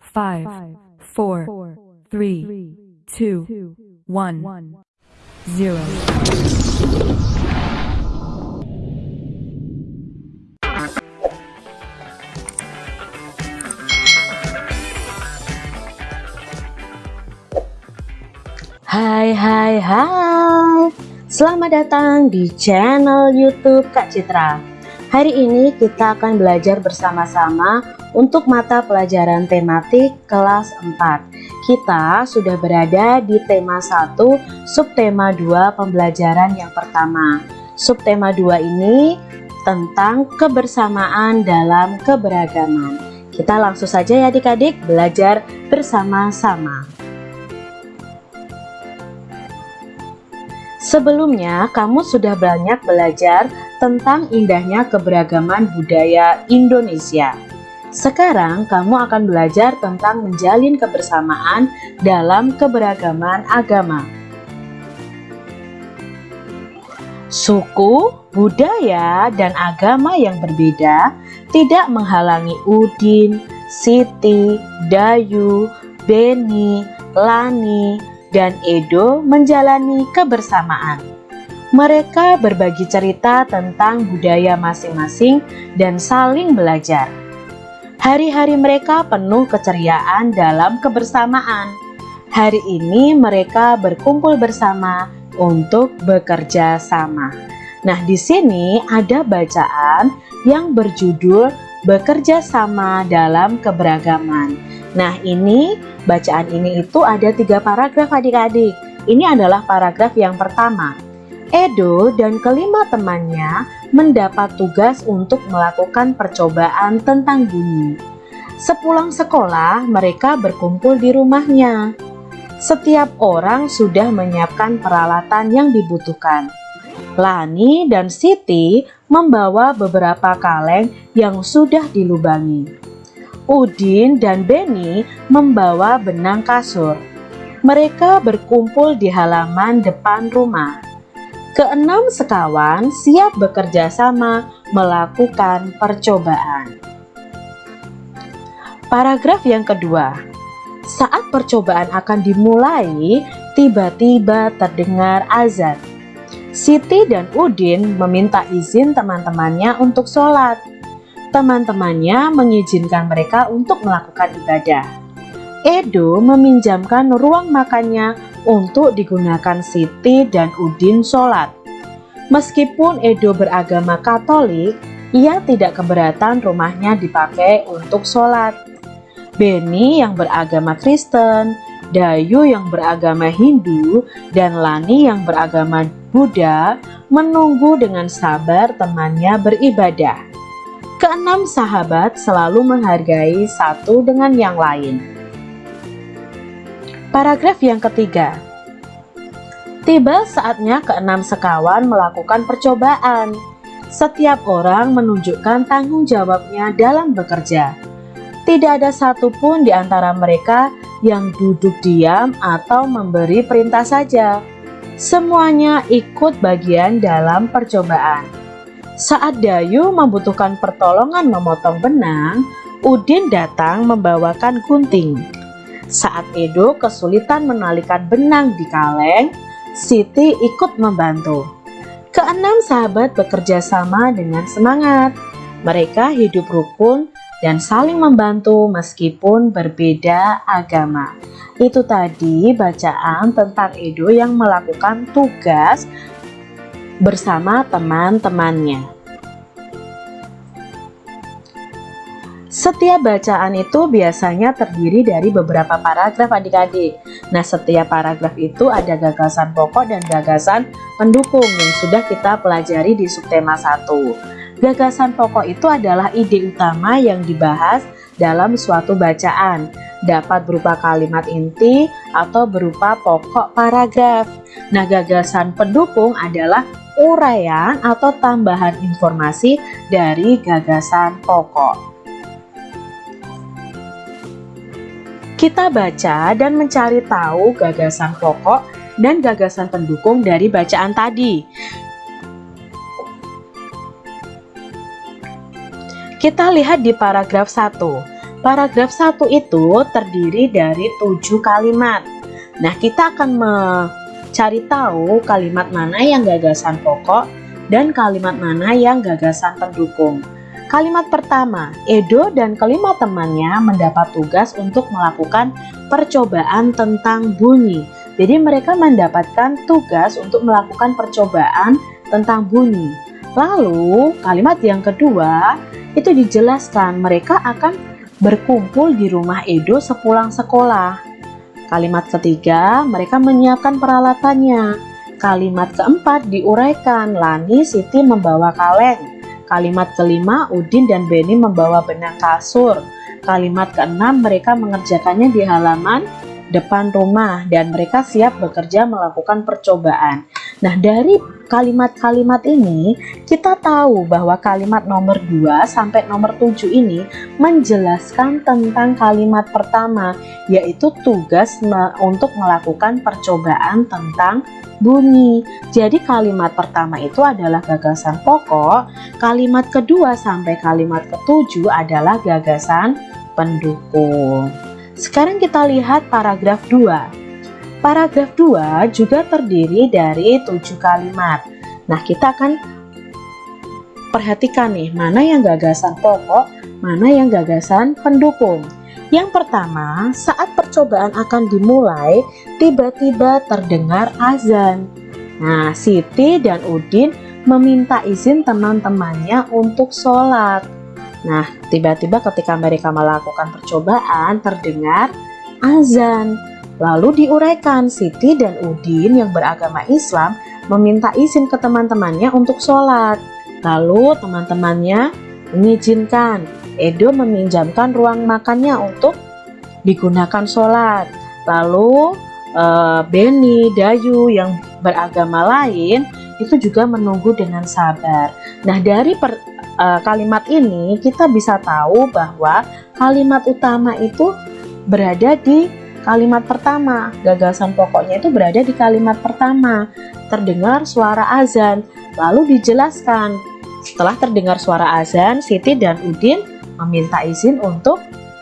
five, four, three, two, one, zero. Hai hai hai Selamat datang di channel youtube Kak Citra Hari ini kita akan belajar bersama-sama untuk mata pelajaran tematik kelas 4 Kita sudah berada di tema 1 subtema 2 pembelajaran yang pertama. Subtema 2 ini tentang kebersamaan dalam keberagaman. Kita langsung saja ya adik-adik belajar bersama-sama. Sebelumnya, kamu sudah banyak belajar tentang indahnya keberagaman budaya Indonesia. Sekarang, kamu akan belajar tentang menjalin kebersamaan dalam keberagaman agama. Suku, budaya, dan agama yang berbeda tidak menghalangi Udin, Siti, Dayu, Beni, Lani, dan Edo menjalani kebersamaan. Mereka berbagi cerita tentang budaya masing-masing dan saling belajar. Hari-hari mereka penuh keceriaan dalam kebersamaan. Hari ini mereka berkumpul bersama untuk bekerja sama. Nah, di sini ada bacaan yang berjudul bekerja sama dalam keberagaman. Nah, ini Bacaan ini itu ada tiga paragraf adik-adik. Ini adalah paragraf yang pertama. Edo dan kelima temannya mendapat tugas untuk melakukan percobaan tentang bunyi. Sepulang sekolah, mereka berkumpul di rumahnya. Setiap orang sudah menyiapkan peralatan yang dibutuhkan. Lani dan Siti membawa beberapa kaleng yang sudah dilubangi. Udin dan Beni membawa benang kasur. Mereka berkumpul di halaman depan rumah. Keenam sekawan siap bekerja sama melakukan percobaan. Paragraf yang kedua. Saat percobaan akan dimulai, tiba-tiba terdengar azan. Siti dan Udin meminta izin teman-temannya untuk sholat teman-temannya mengizinkan mereka untuk melakukan ibadah. Edo meminjamkan ruang makannya untuk digunakan Siti dan Udin sholat. Meskipun Edo beragama Katolik, ia tidak keberatan rumahnya dipakai untuk sholat. Beni yang beragama Kristen, Dayu yang beragama Hindu, dan Lani yang beragama Buddha menunggu dengan sabar temannya beribadah. Keenam sahabat selalu menghargai satu dengan yang lain. Paragraf yang ketiga. Tiba saatnya keenam sekawan melakukan percobaan. Setiap orang menunjukkan tanggung jawabnya dalam bekerja. Tidak ada satupun di antara mereka yang duduk diam atau memberi perintah saja. Semuanya ikut bagian dalam percobaan. Saat Dayu membutuhkan pertolongan memotong benang, Udin datang membawakan gunting. Saat Edo kesulitan menalikan benang di kaleng, Siti ikut membantu. Keenam sahabat bekerja sama dengan semangat. Mereka hidup rukun dan saling membantu meskipun berbeda agama. Itu tadi bacaan tentang Edo yang melakukan tugas bersama teman-temannya. Setiap bacaan itu biasanya terdiri dari beberapa paragraf adik-adik. Nah, setiap paragraf itu ada gagasan pokok dan gagasan pendukung yang sudah kita pelajari di subtema 1. Gagasan pokok itu adalah ide utama yang dibahas dalam suatu bacaan dapat berupa kalimat inti atau berupa pokok paragraf. Nah, gagasan pendukung adalah uraian atau tambahan informasi dari gagasan pokok. Kita baca dan mencari tahu gagasan pokok dan gagasan pendukung dari bacaan tadi. Kita lihat di paragraf 1. paragraf 1 itu terdiri dari tujuh kalimat. Nah, kita akan mencari tahu kalimat mana yang gagasan pokok dan kalimat mana yang gagasan pendukung. Kalimat pertama, Edo dan kelima temannya mendapat tugas untuk melakukan percobaan tentang bunyi. Jadi mereka mendapatkan tugas untuk melakukan percobaan tentang bunyi. Lalu kalimat yang kedua itu dijelaskan mereka akan berkumpul di rumah Edo sepulang sekolah. Kalimat ketiga, mereka menyiapkan peralatannya. Kalimat keempat diuraikan, Lani Siti membawa kaleng. Kalimat kelima, Udin dan Beni membawa benang kasur. Kalimat keenam, mereka mengerjakannya di halaman depan rumah dan mereka siap bekerja melakukan percobaan. Nah, dari kalimat-kalimat ini kita tahu bahwa kalimat nomor 2 sampai nomor 7 ini menjelaskan tentang kalimat pertama yaitu tugas untuk melakukan percobaan tentang bunyi. Jadi kalimat pertama itu adalah gagasan pokok, kalimat kedua sampai kalimat ketujuh adalah gagasan pendukung. Sekarang kita lihat paragraf 2. Paragraf 2 juga terdiri dari tujuh kalimat. Nah, kita akan perhatikan nih, mana yang gagasan pokok, mana yang gagasan pendukung. Yang pertama, saat percobaan akan dimulai, tiba-tiba terdengar azan. Nah, Siti dan Udin meminta izin teman-temannya untuk sholat. Nah, tiba-tiba ketika mereka melakukan percobaan, terdengar azan. Lalu diuraikan, Siti dan Udin yang beragama Islam meminta izin ke teman-temannya untuk sholat. Lalu teman-temannya mengizinkan Edo meminjamkan ruang makannya untuk digunakan sholat. Lalu e, Beni, Dayu yang beragama lain itu juga menunggu dengan sabar. Nah dari per, e, kalimat ini kita bisa tahu bahwa kalimat utama itu berada di kalimat pertama. Gagasan pokoknya itu berada di kalimat pertama. Terdengar suara azan, lalu dijelaskan. Setelah terdengar suara azan, Siti dan Udin meminta izin untuk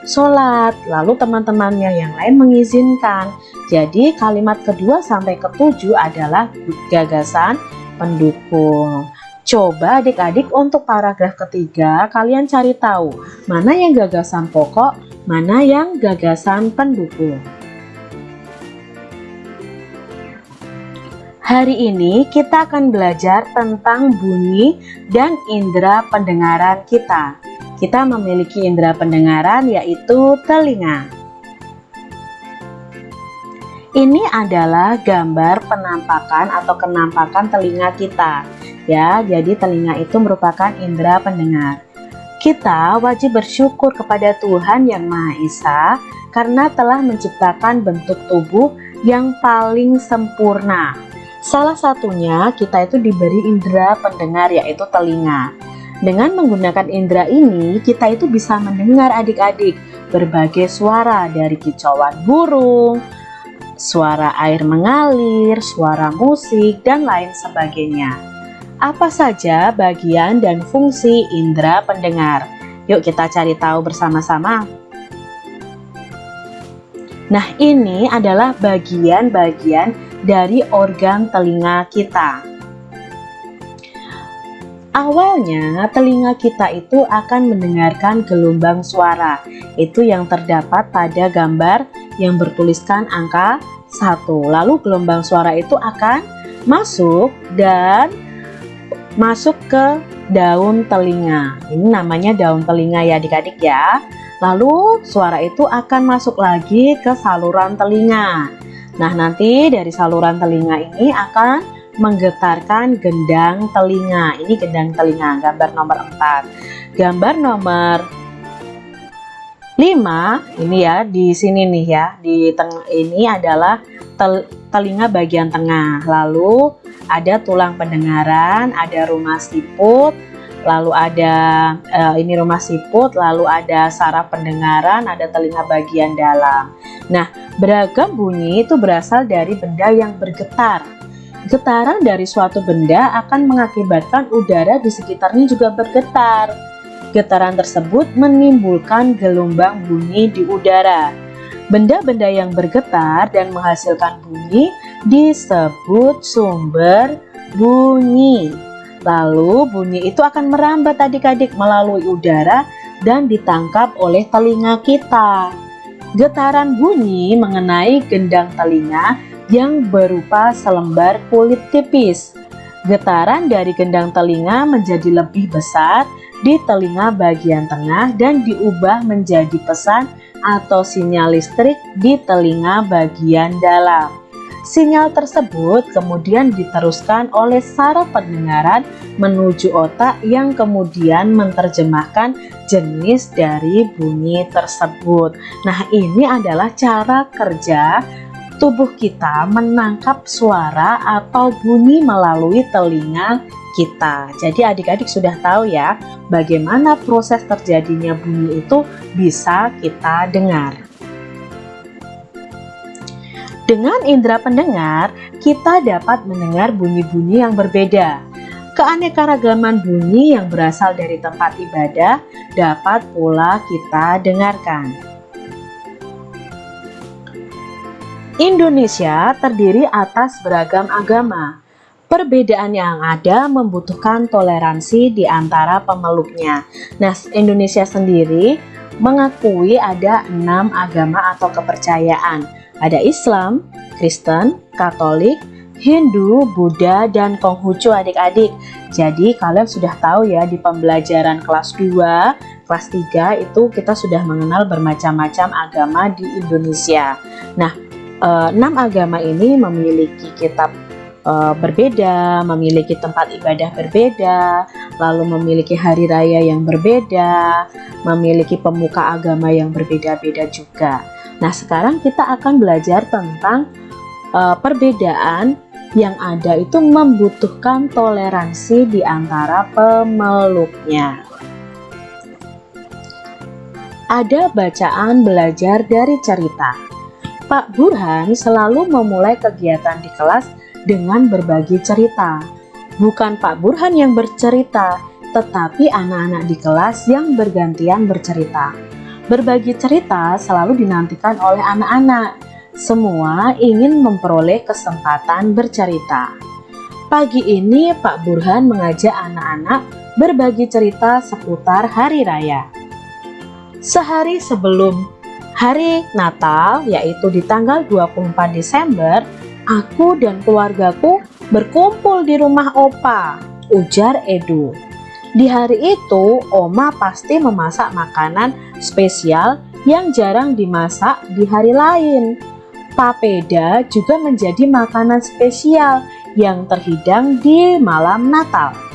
sholat. Lalu teman-temannya yang lain mengizinkan. Jadi kalimat kedua sampai ketujuh adalah gagasan pendukung. Coba adik-adik untuk paragraf ketiga kalian cari tahu mana yang gagasan pokok mana yang gagasan pendukung. Hari ini kita akan belajar tentang bunyi dan indera pendengaran kita kita memiliki indera pendengaran yaitu telinga. Ini adalah gambar penampakan atau kenampakan telinga kita. Ya, jadi telinga itu merupakan indera pendengar. Kita wajib bersyukur kepada Tuhan Yang Maha Esa karena telah menciptakan bentuk tubuh yang paling sempurna. Salah satunya kita itu diberi indera pendengar yaitu telinga. Dengan menggunakan indera ini, kita itu bisa mendengar adik-adik berbagai suara dari kicauan burung, suara air mengalir, suara musik, dan lain sebagainya. Apa saja bagian dan fungsi indera pendengar? Yuk kita cari tahu bersama-sama. Nah ini adalah bagian-bagian dari organ telinga kita. Awalnya telinga kita itu akan mendengarkan gelombang suara. Itu yang terdapat pada gambar yang bertuliskan angka 1 Lalu gelombang suara itu akan masuk dan masuk ke daun telinga. Ini namanya daun telinga ya adik-adik ya. Lalu suara itu akan masuk lagi ke saluran telinga. Nah nanti dari saluran telinga ini akan menggetarkan gendang telinga. Ini gendang telinga, gambar nomor 4. Gambar nomor 5 ini ya di sini nih ya di tengah ini adalah tel, telinga bagian tengah lalu ada tulang pendengaran ada rumah siput lalu ada uh, ini rumah siput lalu ada saraf pendengaran ada telinga bagian dalam nah beragam bunyi itu berasal dari benda yang bergetar Getaran dari suatu benda akan mengakibatkan udara di sekitarnya juga bergetar. Getaran tersebut menimbulkan gelombang bunyi di udara. Benda-benda yang bergetar dan menghasilkan bunyi disebut sumber bunyi. Lalu bunyi itu akan merambat adik-adik melalui udara dan ditangkap oleh telinga kita. Getaran bunyi mengenai gendang telinga yang berupa selembar kulit tipis. Getaran dari gendang telinga menjadi lebih besar di telinga bagian tengah dan diubah menjadi pesan atau sinyal listrik di telinga bagian dalam. Sinyal tersebut kemudian diteruskan oleh saraf pendengaran menuju otak yang kemudian menerjemahkan jenis dari bunyi tersebut. Nah, ini adalah cara kerja tubuh kita menangkap suara atau bunyi melalui telinga kita. Jadi adik-adik sudah tahu ya bagaimana proses terjadinya bunyi itu bisa kita dengar. Dengan indera pendengar, kita dapat mendengar bunyi-bunyi yang berbeda. Keanekaragaman bunyi yang berasal dari tempat ibadah dapat pula kita dengarkan. Indonesia terdiri atas beragam agama. Perbedaan yang ada membutuhkan toleransi di antara pemeluknya. Nah, Indonesia sendiri mengakui ada enam agama atau kepercayaan ada Islam, Kristen, Katolik, Hindu, Buddha, dan Konghucu adik-adik. Jadi kalian sudah tahu ya di pembelajaran kelas 2, kelas 3 itu kita sudah mengenal bermacam-macam agama di Indonesia. Nah, eh, enam agama ini memiliki kitab eh, berbeda, memiliki tempat ibadah berbeda, lalu memiliki hari raya yang berbeda, memiliki pemuka agama yang berbeda-beda juga. Nah, sekarang kita akan belajar tentang uh, perbedaan yang ada itu membutuhkan toleransi di antara pemeluknya. Ada bacaan belajar dari cerita. Pak Burhan selalu memulai kegiatan di kelas dengan berbagi cerita. Bukan Pak Burhan yang bercerita, tetapi anak-anak di kelas yang bergantian bercerita. Berbagi cerita selalu dinantikan oleh anak-anak. Semua ingin memperoleh kesempatan bercerita. Pagi ini Pak Burhan mengajak anak-anak berbagi cerita seputar hari raya. Sehari sebelum hari Natal, yaitu di tanggal 24 Desember, aku dan keluargaku berkumpul di rumah Opa, ujar Edu. Di hari itu, Oma pasti memasak makanan spesial yang jarang dimasak di hari lain. Papeda juga menjadi makanan spesial yang terhidang di malam Natal.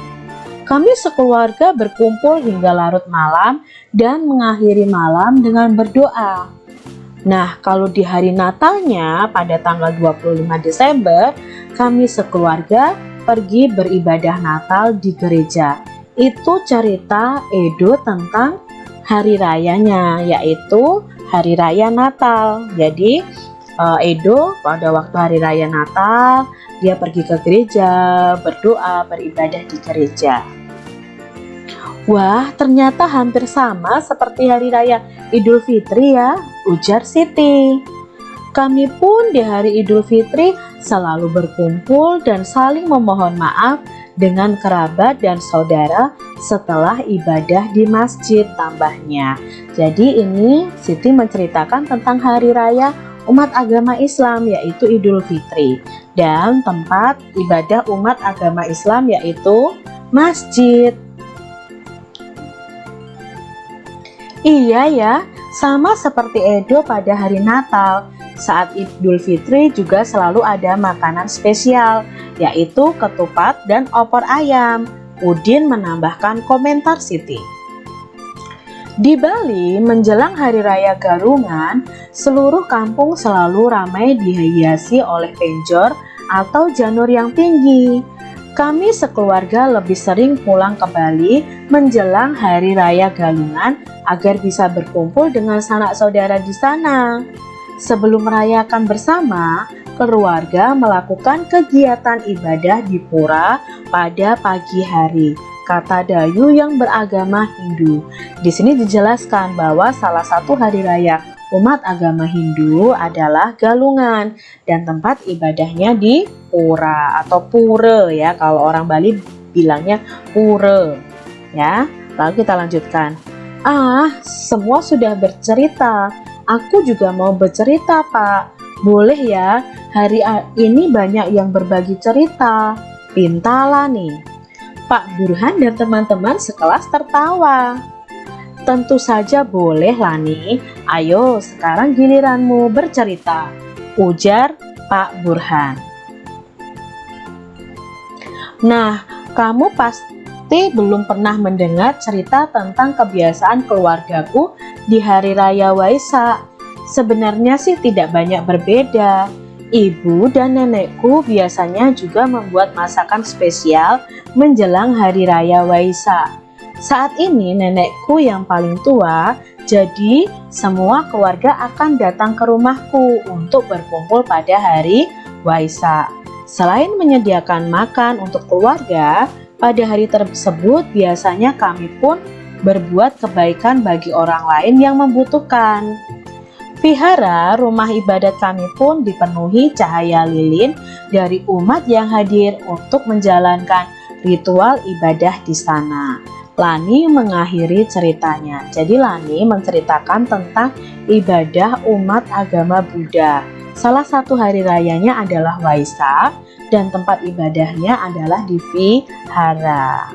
Kami sekeluarga berkumpul hingga larut malam dan mengakhiri malam dengan berdoa. Nah, kalau di hari Natalnya pada tanggal 25 Desember, kami sekeluarga pergi beribadah Natal di gereja. Itu cerita Edo tentang hari rayanya yaitu hari raya Natal. Jadi uh, Edo pada waktu hari raya Natal dia pergi ke gereja berdoa beribadah di gereja Wah ternyata hampir sama seperti hari raya Idul Fitri ya ujar Siti kami pun di hari Idul Fitri selalu berkumpul dan saling memohon maaf dengan kerabat dan saudara setelah ibadah di masjid tambahnya. Jadi ini Siti menceritakan tentang hari raya umat agama Islam yaitu Idul Fitri dan tempat ibadah umat agama Islam yaitu masjid. Iya ya, sama seperti Edo pada hari Natal, saat Idul Fitri juga selalu ada makanan spesial, yaitu ketupat dan opor ayam. Udin menambahkan komentar Siti. Di Bali, menjelang Hari Raya Garungan, seluruh kampung selalu ramai dihiasi oleh penjor atau janur yang tinggi. Kami sekeluarga lebih sering pulang ke Bali menjelang Hari Raya Galungan agar bisa berkumpul dengan sanak saudara di sana. Sebelum merayakan bersama, keluarga melakukan kegiatan ibadah di pura pada pagi hari. kata Dayu yang beragama Hindu. Di sini dijelaskan bahwa salah satu hari raya umat agama Hindu adalah Galungan dan tempat ibadahnya di Pura atau Pura ya kalau orang Bali bilangnya Pura ya. Lalu kita lanjutkan. Ah, semua sudah bercerita. Aku juga mau bercerita, Pak. Boleh ya, hari ini banyak yang berbagi cerita. Pintala nih. Pak Burhan dan teman-teman sekelas tertawa. Tentu saja boleh Lani. Ayo sekarang giliranmu bercerita. Ujar Pak Burhan. Nah, kamu pasti belum pernah mendengar cerita tentang kebiasaan keluargaku di hari raya Waisak. Sebenarnya sih tidak banyak berbeda. Ibu dan nenekku biasanya juga membuat masakan spesial menjelang hari raya Waisak. Saat ini nenekku yang paling tua, jadi semua keluarga akan datang ke rumahku untuk berkumpul pada hari Waisak. Selain menyediakan makan untuk keluarga, pada hari tersebut biasanya kami pun berbuat kebaikan bagi orang lain yang membutuhkan. Vihara rumah ibadat kami pun dipenuhi cahaya lilin dari umat yang hadir untuk menjalankan ritual ibadah di sana. Lani mengakhiri ceritanya. Jadi Lani menceritakan tentang ibadah umat agama Buddha. Salah satu hari rayanya adalah Waisak dan tempat ibadahnya adalah di Vihara.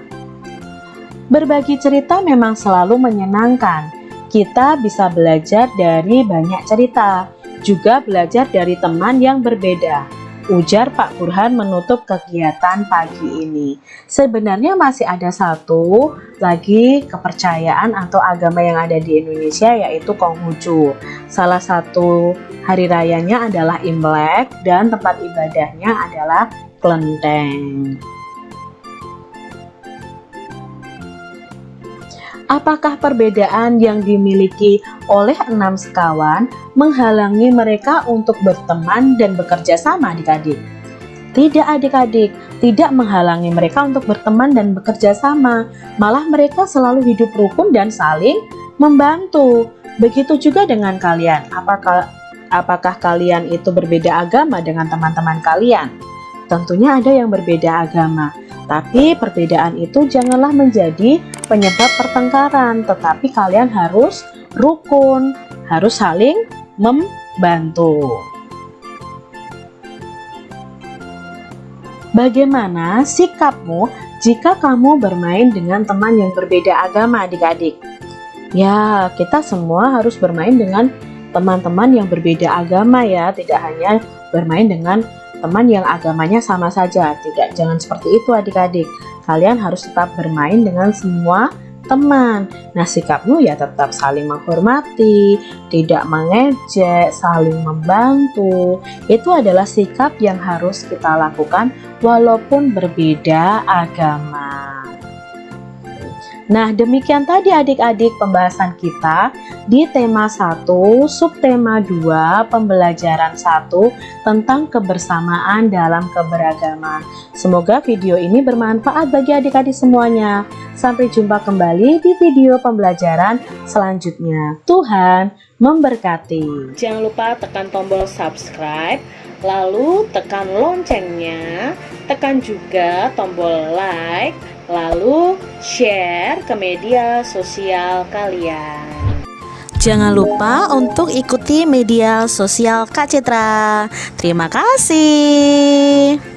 Berbagi cerita memang selalu menyenangkan kita bisa belajar dari banyak cerita, juga belajar dari teman yang berbeda. Ujar Pak Burhan menutup kegiatan pagi ini. Sebenarnya masih ada satu lagi kepercayaan atau agama yang ada di Indonesia yaitu Konghucu. Salah satu hari rayanya adalah Imlek dan tempat ibadahnya adalah Klenteng. Apakah perbedaan yang dimiliki oleh enam sekawan menghalangi mereka untuk berteman dan bekerja sama adik-adik? Tidak adik-adik, tidak menghalangi mereka untuk berteman dan bekerja sama. Malah mereka selalu hidup rukun dan saling membantu. Begitu juga dengan kalian. Apakah apakah kalian itu berbeda agama dengan teman-teman kalian? Tentunya ada yang berbeda agama. Tapi perbedaan itu janganlah menjadi penyebab pertengkaran, tetapi kalian harus rukun, harus saling membantu. Bagaimana sikapmu jika kamu bermain dengan teman yang berbeda agama adik-adik? Ya, kita semua harus bermain dengan teman-teman yang berbeda agama ya, tidak hanya bermain dengan teman yang agamanya sama saja. Tidak, jangan seperti itu adik-adik. Kalian harus tetap bermain dengan semua teman. Nah, sikapmu ya tetap saling menghormati, tidak mengejek, saling membantu. Itu adalah sikap yang harus kita lakukan walaupun berbeda agama. Nah, demikian tadi adik-adik pembahasan kita di tema 1, subtema 2, pembelajaran 1 tentang kebersamaan dalam keberagaman. Semoga video ini bermanfaat bagi adik-adik semuanya. Sampai jumpa kembali di video pembelajaran selanjutnya. Tuhan memberkati. Jangan lupa tekan tombol subscribe, lalu tekan loncengnya, tekan juga tombol like, lalu share ke media sosial kalian. Jangan lupa untuk ikuti media sosial Kak Citra. Terima kasih.